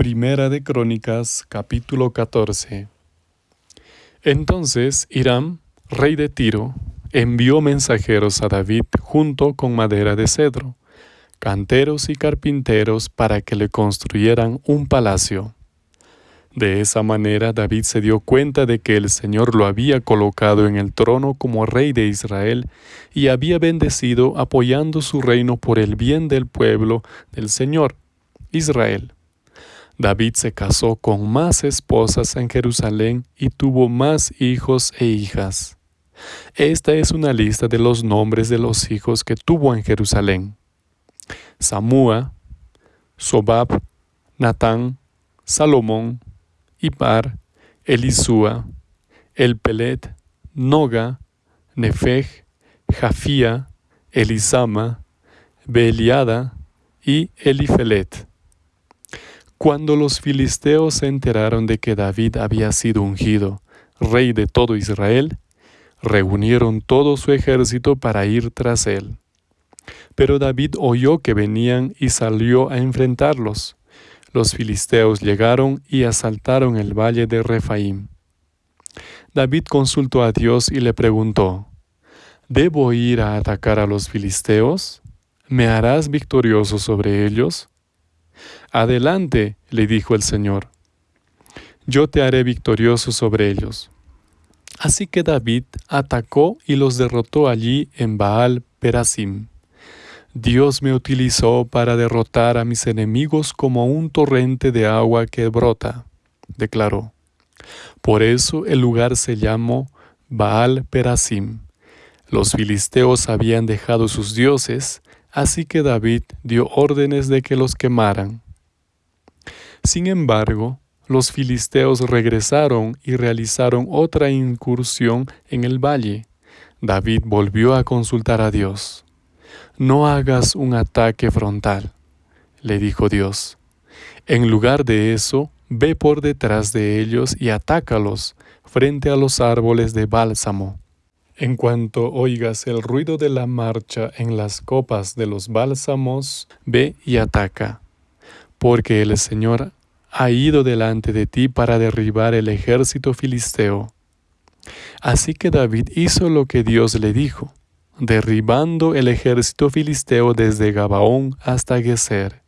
Primera de Crónicas, capítulo 14. Entonces Hiram, rey de Tiro, envió mensajeros a David junto con madera de cedro, canteros y carpinteros para que le construyeran un palacio. De esa manera David se dio cuenta de que el Señor lo había colocado en el trono como rey de Israel y había bendecido apoyando su reino por el bien del pueblo del Señor, Israel. David se casó con más esposas en Jerusalén y tuvo más hijos e hijas. Esta es una lista de los nombres de los hijos que tuvo en Jerusalén. Samúa, Sobab, Natán, Salomón, Ibar, Elisúa, Elpelet, Noga, Nefej, Jafía, Elisama, Beliada y Elifelet. Cuando los filisteos se enteraron de que David había sido ungido, rey de todo Israel, reunieron todo su ejército para ir tras él. Pero David oyó que venían y salió a enfrentarlos. Los filisteos llegaron y asaltaron el valle de Refaim. David consultó a Dios y le preguntó, ¿Debo ir a atacar a los filisteos? ¿Me harás victorioso sobre ellos? Adelante, le dijo el Señor, yo te haré victorioso sobre ellos. Así que David atacó y los derrotó allí en Baal Perasim. Dios me utilizó para derrotar a mis enemigos como un torrente de agua que brota, declaró. Por eso el lugar se llamó Baal Perasim. Los filisteos habían dejado sus dioses, así que David dio órdenes de que los quemaran. Sin embargo, los filisteos regresaron y realizaron otra incursión en el valle. David volvió a consultar a Dios. No hagas un ataque frontal, le dijo Dios. En lugar de eso, ve por detrás de ellos y atácalos frente a los árboles de bálsamo. En cuanto oigas el ruido de la marcha en las copas de los bálsamos, ve y ataca porque el Señor ha ido delante de ti para derribar el ejército filisteo. Así que David hizo lo que Dios le dijo, derribando el ejército filisteo desde Gabaón hasta Geser.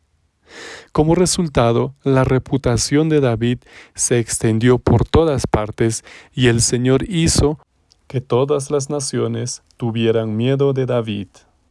Como resultado, la reputación de David se extendió por todas partes y el Señor hizo que todas las naciones tuvieran miedo de David.